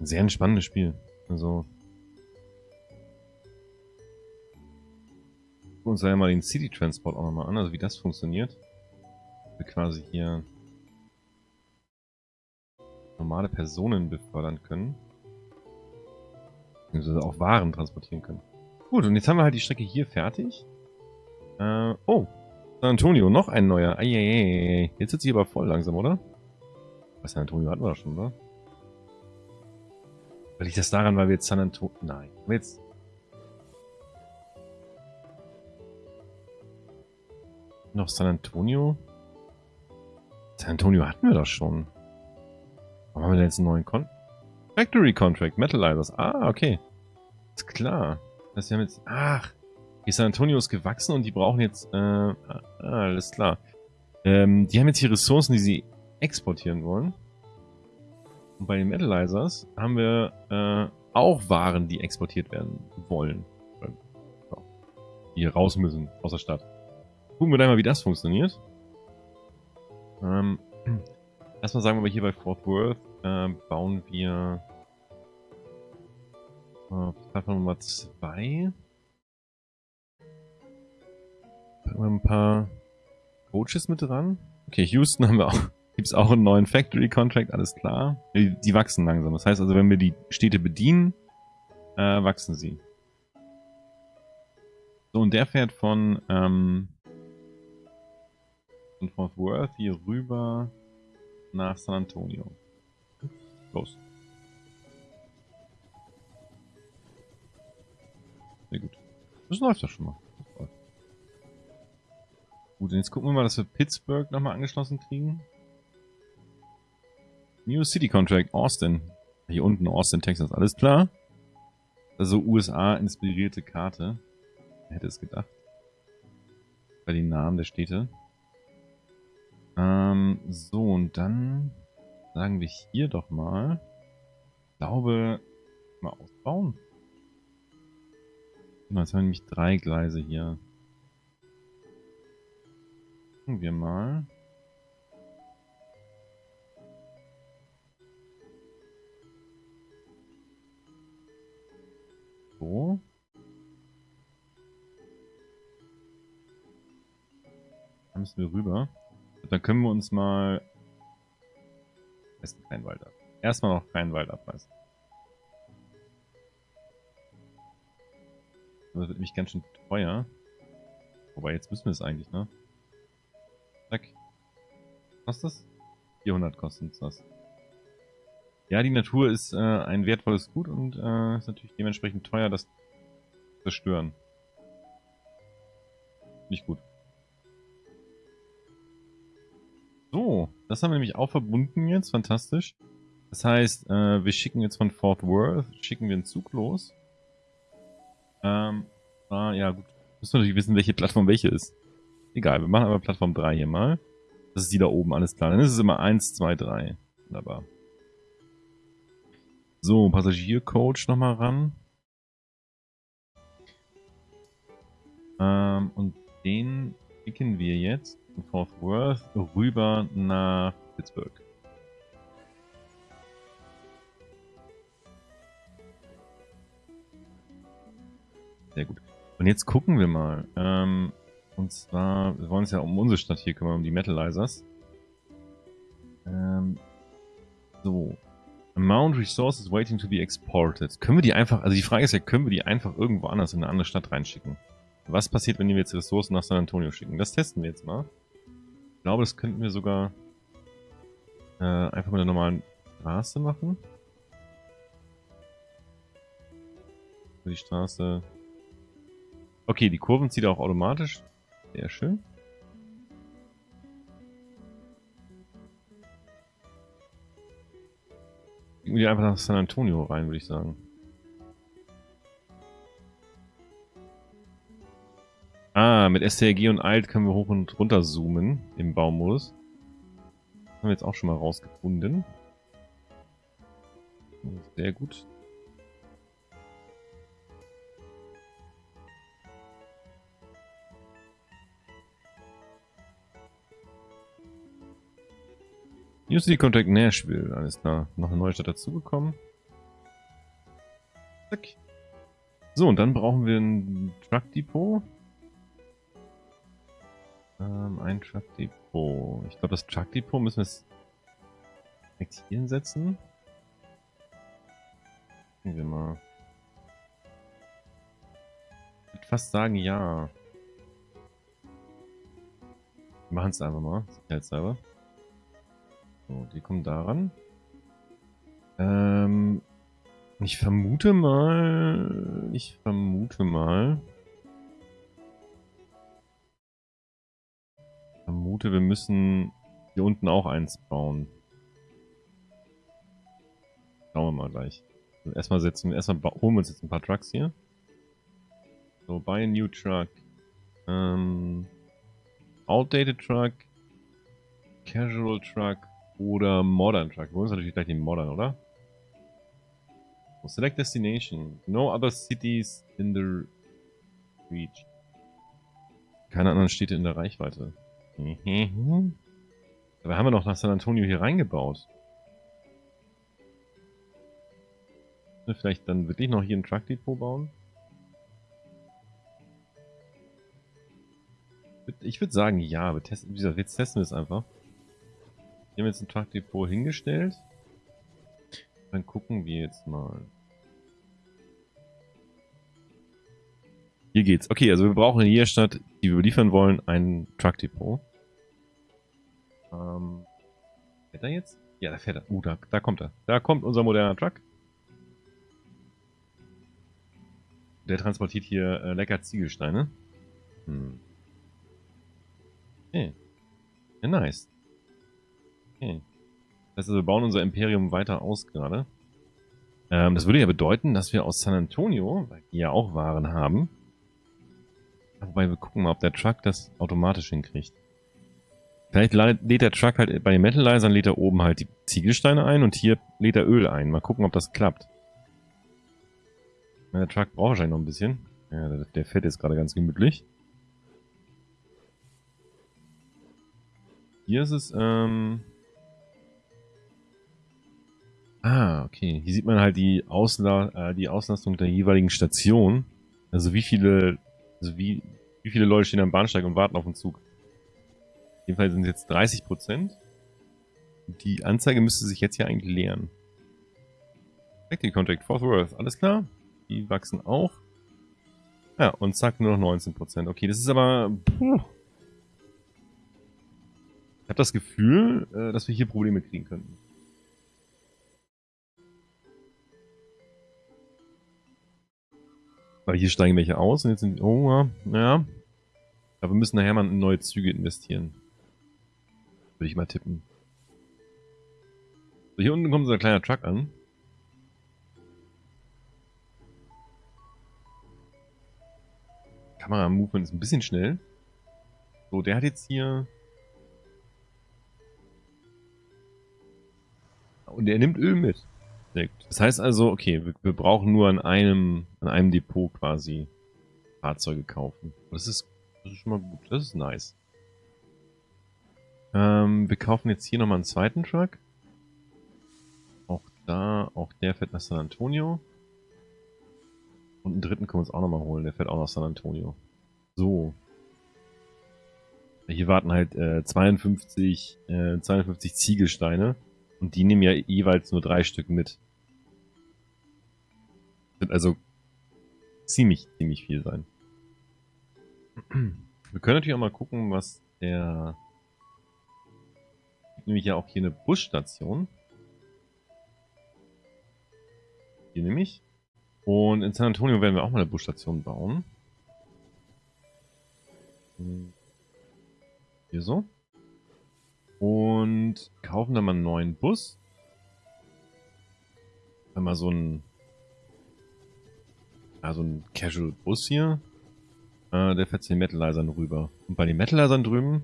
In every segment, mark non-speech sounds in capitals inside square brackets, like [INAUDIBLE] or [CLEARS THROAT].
Ein sehr entspannendes Spiel. Also. Gucken uns da ja mal den City Transport auch nochmal an, also wie das funktioniert. Wir quasi hier normale Personen befördern können. Beziehungsweise auch Waren transportieren können. Gut, und jetzt haben wir halt die Strecke hier fertig. Äh, oh, San Antonio, noch ein neuer. Eieiei. Jetzt sitzt sie aber voll langsam, oder? Was San Antonio hatten wir doch schon, oder? Weil liegt das daran, weil wir jetzt San Antonio... Nein, jetzt... Noch San Antonio? San Antonio hatten wir doch schon. Warum haben wir denn jetzt einen neuen Con... Factory Contract, Metalizers. Ah, okay. Ist klar. Das heißt, wir haben jetzt... Ach, die San Antonio ist gewachsen und die brauchen jetzt... Äh, ah, alles klar. Ähm, die haben jetzt hier Ressourcen, die sie exportieren wollen. Und bei den Metalizers haben wir äh, auch Waren, die exportiert werden wollen. Die hier raus müssen aus der Stadt. Gucken wir da mal, wie das funktioniert. Ähm, [CLEARS THROAT] erstmal sagen wir mal hier bei Fort Worth äh, bauen wir äh, Plattform Nummer 2. Packen wir ein paar Coaches mit dran. Okay, Houston haben wir auch. Gibt es auch einen neuen Factory Contract, alles klar. Die, die, wachsen langsam. Das heißt also, wenn wir die Städte bedienen, äh, wachsen sie. So, und der fährt von, ähm, von Fort Worth hier rüber nach San Antonio. Los. Sehr gut. Das läuft ja schon mal. Gut, und jetzt gucken wir mal, dass wir Pittsburgh nochmal angeschlossen kriegen. New City Contract, Austin. Hier unten, Austin, Texas, alles klar. Also USA-inspirierte Karte. Wer hätte es gedacht? Bei den Namen der Städte. Ähm, so, und dann sagen wir hier doch mal. Ich glaube, mal ausbauen. Jetzt haben wir nämlich drei Gleise hier. Gucken wir mal. Müssen wir rüber. Dann können wir uns mal... Besten keinen Wald ab. Erstmal noch keinen Wald abreißen. Das wird nämlich ganz schön teuer. Wobei, jetzt müssen wir es eigentlich, ne? Zack. Kostet das? 400 kostet das. Ja, die Natur ist äh, ein wertvolles Gut und äh, ist natürlich dementsprechend teuer, das zerstören. Nicht gut. Das haben wir nämlich auch verbunden jetzt, fantastisch. Das heißt, äh, wir schicken jetzt von Fort Worth, schicken wir einen Zug los. Ähm, ah, ja gut. Müssen wir natürlich wissen, welche Plattform welche ist. Egal, wir machen aber Plattform 3 hier mal. Das ist die da oben, alles klar. Dann ist es immer 1, 2, 3. Wunderbar. So, Passagiercoach nochmal ran. Ähm, und den schicken wir jetzt Fort Worth rüber nach Pittsburgh. Sehr gut. Und jetzt gucken wir mal. Ähm, und zwar, wir wollen uns ja um unsere Stadt hier kümmern, um die Metalizers. Ähm, so, Amount Resources waiting to be exported. Können wir die einfach, also die Frage ist ja, können wir die einfach irgendwo anders in eine andere Stadt reinschicken? Was passiert, wenn wir jetzt Ressourcen nach San Antonio schicken? Das testen wir jetzt mal. Glaube, das könnten wir sogar äh, einfach mit der normalen Straße machen. Die Straße... Okay, die Kurven zieht auch automatisch. Sehr schön. Irgendwie einfach nach San Antonio rein, würde ich sagen. Ah, mit STRG und Alt können wir hoch und runter zoomen im Baumodus. Haben wir jetzt auch schon mal rausgefunden. Sehr gut. New City Contact Nashville, alles klar. Noch eine neue Stadt dazugekommen. Zack. So, und dann brauchen wir ein Truck Depot. Ähm, ein Truck Depot. Ich glaube, das Truck Depot müssen wir direkt hier hinsetzen. Gucken wir mal. Ich würde fast sagen, ja. Wir machen es einfach mal, sicherheitshalber. So, die kommen daran. Ähm, ich vermute mal, ich vermute mal, vermute, wir müssen hier unten auch eins bauen. Schauen wir mal gleich. Erstmal setzen, erstmal holen wir uns jetzt ein paar Trucks hier. So, buy a new truck. Ähm, outdated truck, casual truck oder modern truck. Wir holen uns natürlich gleich den modern, oder? Select destination. No other cities in the reach. Keine anderen Städte in der Reichweite. Mhm. Aber haben wir noch nach San Antonio hier reingebaut. Vielleicht dann wirklich noch hier ein Truck Depot bauen? Ich würde sagen, ja. Wir testen, wie gesagt, jetzt testen wir es einfach. Wir haben jetzt ein Truck Depot hingestellt. Dann gucken wir jetzt mal. Hier geht's. Okay, also wir brauchen in jeder Stadt, die wir liefern wollen, ein Truck Depot. Ähm, fährt er jetzt? Ja, da fährt er. Uh, da, da kommt er. Da kommt unser moderner Truck. Der transportiert hier äh, lecker Ziegelsteine. Hm. Okay. Ja, nice. Okay. Das heißt wir bauen unser Imperium weiter aus gerade. Ähm, das würde ja bedeuten, dass wir aus San Antonio, weil die ja auch Waren haben, wobei wir gucken mal, ob der Truck das automatisch hinkriegt. Vielleicht lädt der Truck halt bei den Metallizern lädt er oben halt die Ziegelsteine ein und hier lädt er Öl ein. Mal gucken, ob das klappt. Der Truck braucht wahrscheinlich noch ein bisschen. Ja, der, der fährt jetzt gerade ganz gemütlich. Hier ist es, ähm, Ah, okay. Hier sieht man halt die, Ausla äh, die Auslastung der jeweiligen Station. Also wie viele, also wie, wie viele Leute stehen am Bahnsteig und warten auf den Zug. Jedenfalls sind es jetzt 30 Prozent. Die Anzeige müsste sich jetzt hier eigentlich leeren. Active Contact, Fort Worth, alles klar. Die wachsen auch. Ja, und zack, nur noch 19 Prozent. Okay, das ist aber... Puh. Ich habe das Gefühl, äh, dass wir hier Probleme kriegen könnten. Weil hier steigen welche aus und jetzt sind, oh ja. Aber wir müssen nachher mal in neue Züge investieren. Würde ich mal tippen. So, hier unten kommt so ein kleiner Truck an. Kamera-Movement ist ein bisschen schnell. So, der hat jetzt hier... Und er nimmt Öl mit. Das heißt also, okay, wir, wir, brauchen nur an einem, an einem Depot quasi Fahrzeuge kaufen. Das ist, das ist schon mal gut. Das ist nice. Ähm, wir kaufen jetzt hier nochmal einen zweiten Truck. Auch da, auch der fährt nach San Antonio. Und einen dritten können wir uns auch nochmal holen. Der fährt auch nach San Antonio. So. Hier warten halt äh, 52, äh, 52 Ziegelsteine. Und die nehmen ja jeweils nur drei Stück mit. Wird also ziemlich, ziemlich viel sein. Wir können natürlich auch mal gucken, was der... Nämlich ja auch hier eine Busstation. Hier nämlich. Und in San Antonio werden wir auch mal eine Busstation bauen. Hier so. Und kaufen dann mal einen neuen Bus. Einmal so ein also ein Casual-Bus hier. Äh, der fährt zu den Metalizern rüber. Und bei den Metalizern drüben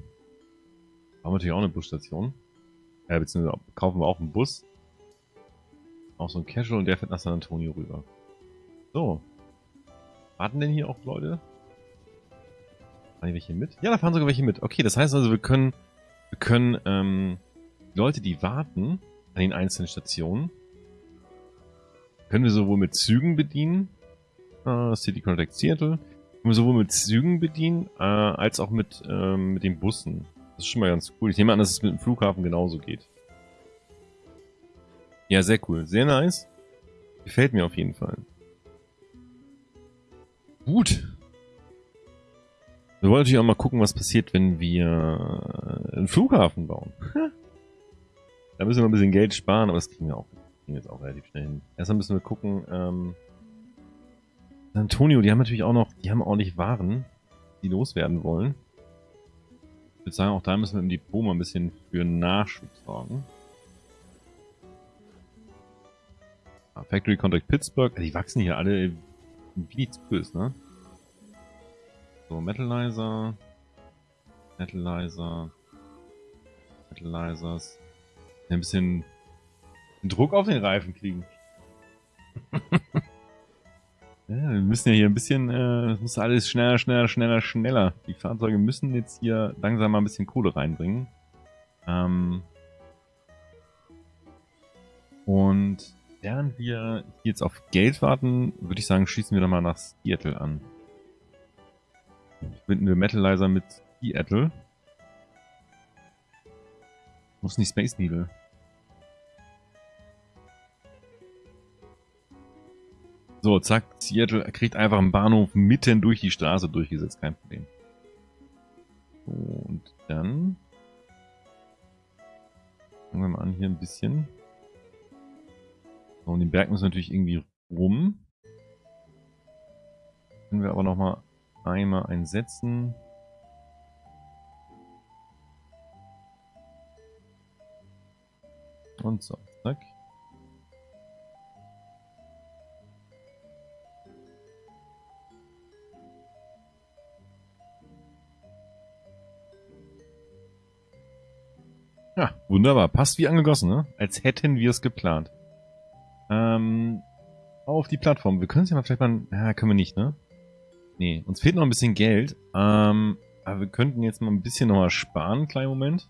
haben wir natürlich auch eine Busstation. Äh, beziehungsweise kaufen wir auch einen Bus. Auch so ein Casual und der fährt nach San Antonio rüber. So. Warten denn hier auch Leute? Fahren hier welche mit? Ja, da fahren sogar welche mit. Okay, das heißt also, wir können, wir können ähm, Leute, die warten an den einzelnen Stationen, Können wir sowohl mit Zügen bedienen, äh, City Contact Seattle, können wir sowohl mit Zügen bedienen, äh, als auch mit, äh, mit den Bussen. Das ist schon mal ganz cool. Ich nehme an, dass es mit dem Flughafen genauso geht. Ja, sehr cool. Sehr nice. Gefällt mir auf jeden Fall. Gut. Wir wollen natürlich auch mal gucken, was passiert, wenn wir einen Flughafen bauen. da müssen wir ein bisschen Geld sparen, aber das kriegen wir auch, kriegen wir jetzt auch relativ schnell hin. Erstmal müssen wir gucken, ähm, Antonio, die haben natürlich auch noch, die haben ordentlich Waren, die loswerden wollen. Ich würde sagen, auch da müssen wir im Depot mal ein bisschen für Nachschub sorgen. Ah, Factory Contact Pittsburgh, die wachsen hier alle wie nichts Böses, ne? So, Metalizer. Metalizer. Metalizers. Ein bisschen Druck auf den Reifen kriegen. [LAUGHS] ja, wir müssen ja hier ein bisschen, äh, es muss alles schneller, schneller, schneller, schneller. Die Fahrzeuge müssen jetzt hier langsam mal ein bisschen Kohle reinbringen. Ähm und während wir jetzt auf Geld warten, würde ich sagen, schießen wir doch mal nach Seattle an. Verbinden wir Metalizer mit Seattle. Denn die Space Needle? So, zack, Seattle kriegt einfach einen Bahnhof mitten durch die Straße durchgesetzt, kein Problem. Und dann fangen wir mal an hier ein bisschen. So, und den Berg wir natürlich irgendwie rum. Können wir aber nochmal einmal einsetzen. Und so, zack. Ja, wunderbar. Passt wie angegossen, ne? Als hätten wir es geplant. Ähm, auf die Plattform. Wir können es ja mal vielleicht mal... Ja, können wir nicht, ne? Nee, uns fehlt noch ein bisschen Geld. Ähm, aber wir könnten jetzt mal ein bisschen nochmal sparen, einen kleinen Moment.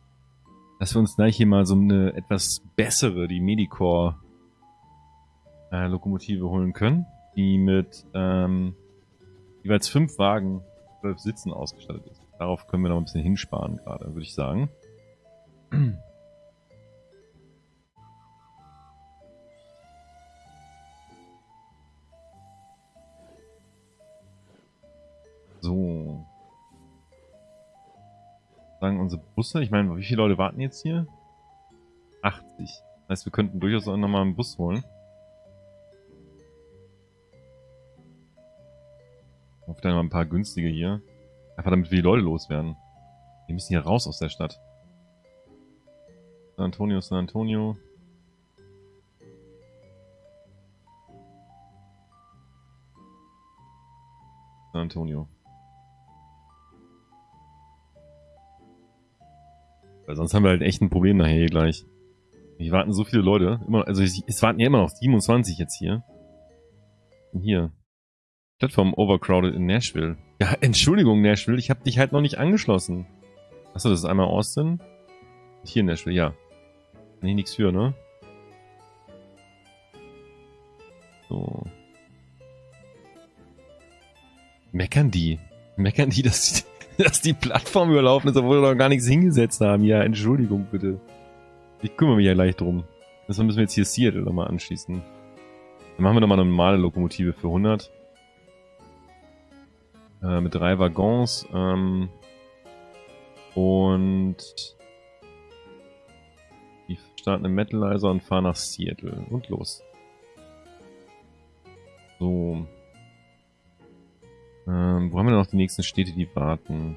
Dass wir uns gleich hier mal so eine etwas bessere, die Medicore äh, Lokomotive holen können. Die mit ähm, jeweils fünf Wagen, zwölf Sitzen ausgestattet ist. Darauf können wir noch ein bisschen hinsparen gerade, würde ich sagen. So. Sagen unsere Busse, ich meine, wie viele Leute warten jetzt hier? 80. Das heißt, wir könnten durchaus auch nochmal einen Bus holen. Auf dann mal ein paar günstige hier. Einfach damit wir die Leute loswerden. Wir müssen hier raus aus der Stadt. San Antonio, San Antonio. San Antonio. Weil sonst haben wir halt echt ein Problem nachher hier gleich. Hier warten so viele Leute. Immer, also es warten ja immer noch 27 jetzt hier. Und hier. Plattform overcrowded in Nashville. Ja, Entschuldigung, Nashville, ich habe dich halt noch nicht angeschlossen. Achso, das ist einmal Austin. Hier in Nashville, ja. Kann ich nichts für, ne? So. Meckern die? Meckern die, [LAUGHS] dass die [LAUGHS] dass die Plattform überlaufen ist, obwohl wir noch gar nichts hingesetzt haben. Ja, Entschuldigung bitte. Ich kümmere mich ja gleich drum. Deshalb müssen wir jetzt hier Seattle nochmal anschließen. Dann machen wir nochmal eine normale Lokomotive für 100. Äh, mit drei Waggons. Ähm, und die starten im Metalizer und fahren nach Seattle. Und los. So. Ähm, wo haben wir noch die nächsten Städte, die warten?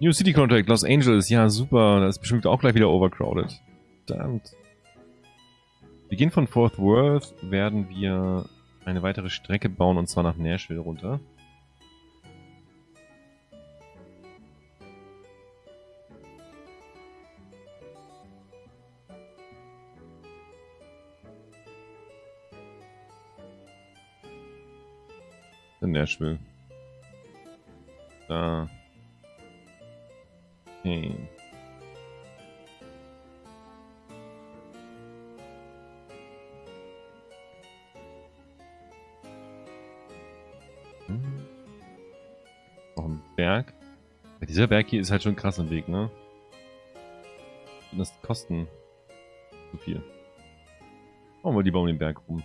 New City Contract, Los Angeles. Ja, super. Das ist bestimmt auch gleich wieder overcrowded. Verdammt. Gehen von Fort Worth, werden wir eine weitere Strecke bauen und zwar nach Nashville runter. in Nashville. Da. Hey. Hm. Noch ein Berg. Dieser Berg hier ist halt schon krass im Weg, ne? Und das kosten zu viel. Machen wir lieber um den Berg rum.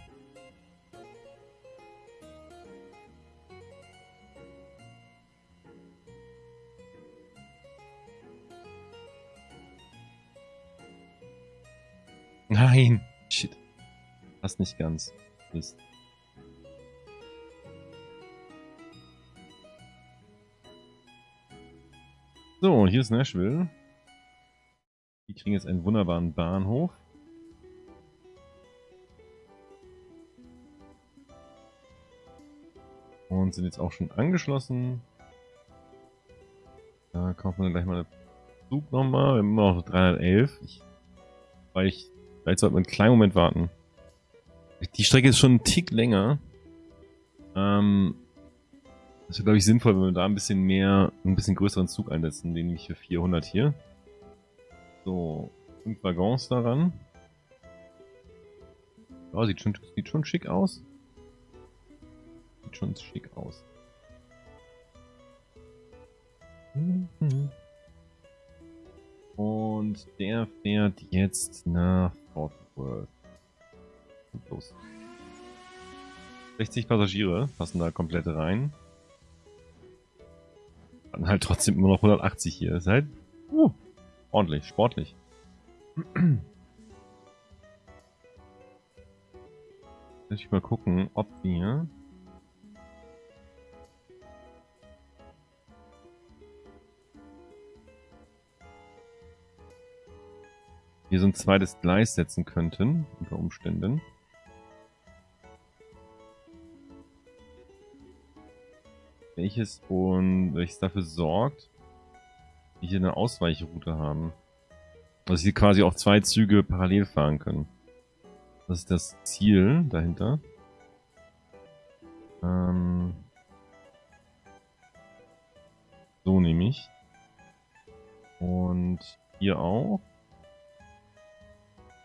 Nein! Shit. Passt nicht ganz. Mist. So, hier ist Nashville. Die kriegen jetzt einen wunderbaren Bahnhof. Und sind jetzt auch schon angeschlossen. Da kaufen wir gleich mal einen Zug nochmal. Wir haben immer noch 311. Ich, weil ich, vielleicht sollten wir einen kleinen Moment warten. Die Strecke ist schon einen Tick länger. Ähm, das wäre, glaube ich, sinnvoll, wenn wir da ein bisschen mehr, ein bisschen größeren Zug einsetzen, den nämlich für 400 hier. So, fünf Waggons daran. Ja, sieht schon, sieht schon schick aus. Sieht schon schick aus. Und der fährt jetzt nach Fort Worth. Los. 60 Passagiere passen da komplett rein. Dann halt trotzdem immer noch 180 hier. Das ist halt uh, ordentlich, sportlich. [CLEARS THROAT] Lass ich mal gucken, ob wir... Hier so ein zweites Gleis setzen könnten, unter Umständen. welches und welches dafür sorgt, dass wir hier eine Ausweichroute haben. Dass hier quasi auch zwei Züge parallel fahren können. Das ist das Ziel dahinter. Ähm so nehme ich. Und hier auch.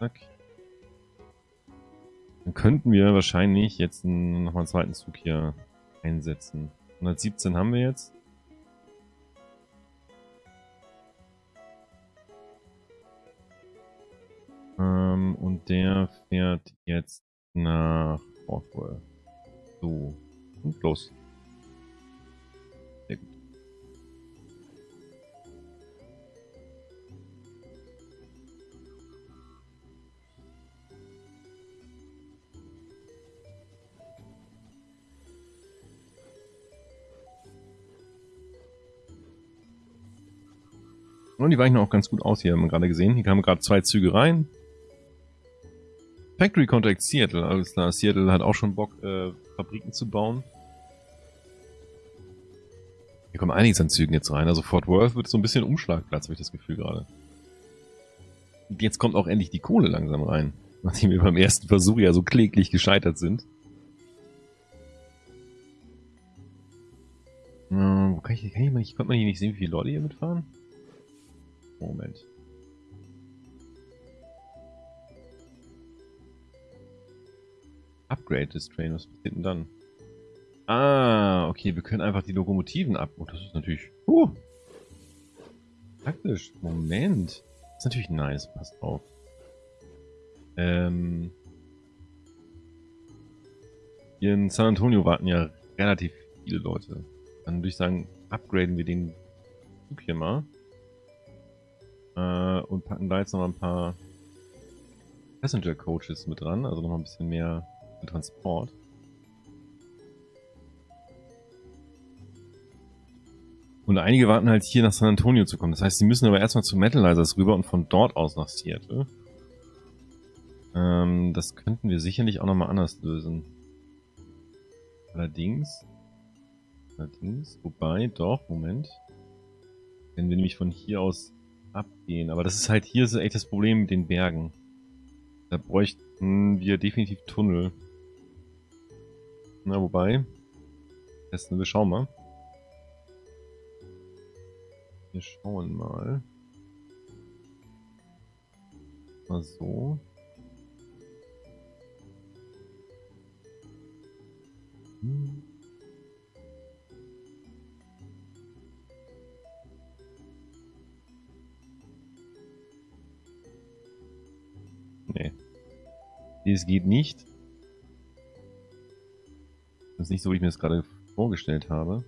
Zack. Dann könnten wir wahrscheinlich jetzt nochmal einen zweiten Zug hier einsetzen. 117 haben wir jetzt. Ähm, und der fährt jetzt nach Orwell. So. Und los. Und die weichen auch ganz gut aus hier, haben wir gerade gesehen. Hier kamen gerade zwei Züge rein. Factory Contact Seattle, alles klar. Seattle hat auch schon Bock, äh, Fabriken zu bauen. Hier kommen einiges an Zügen jetzt rein. Also Fort Worth wird so ein bisschen Umschlagplatz, habe ich das Gefühl gerade. Und jetzt kommt auch endlich die Kohle langsam rein. [LAUGHS] Nachdem wir beim ersten Versuch ja so kläglich gescheitert sind. Äh, wo kann ich, kann ich, ich, konnte man hier nicht sehen, wie viele Leute hier mitfahren? Moment. Upgrade des Train, was passiert denn dann? Ah, okay, wir können einfach die Lokomotiven ab... Oh, das ist natürlich... Uh, praktisch. Moment. Das ist natürlich nice, passt auf. Ähm... Hier in San Antonio warten ja relativ viele Leute. Dann würde ich sagen, upgraden wir den Zug hier mal. Äh, und packen da jetzt noch ein paar Passenger Coaches mit dran, also noch ein bisschen mehr Transport. Und einige warten halt hier nach San Antonio zu kommen. Das heißt, sie müssen aber erstmal zu Metalizers rüber und von dort aus nach Seattle. Ähm, das könnten wir sicherlich auch nochmal anders lösen. Allerdings. Allerdings. Wobei, doch, Moment. Wenn wir nämlich von hier aus abgehen. Aber das ist halt hier so echt das Problem mit den Bergen. Da bräuchten wir definitiv Tunnel. Na, wobei. Testen wir schauen mal. Wir schauen mal. Mal so. Hm. Es geht nicht. Das ist nicht so, wie ich mir das gerade vorgestellt habe.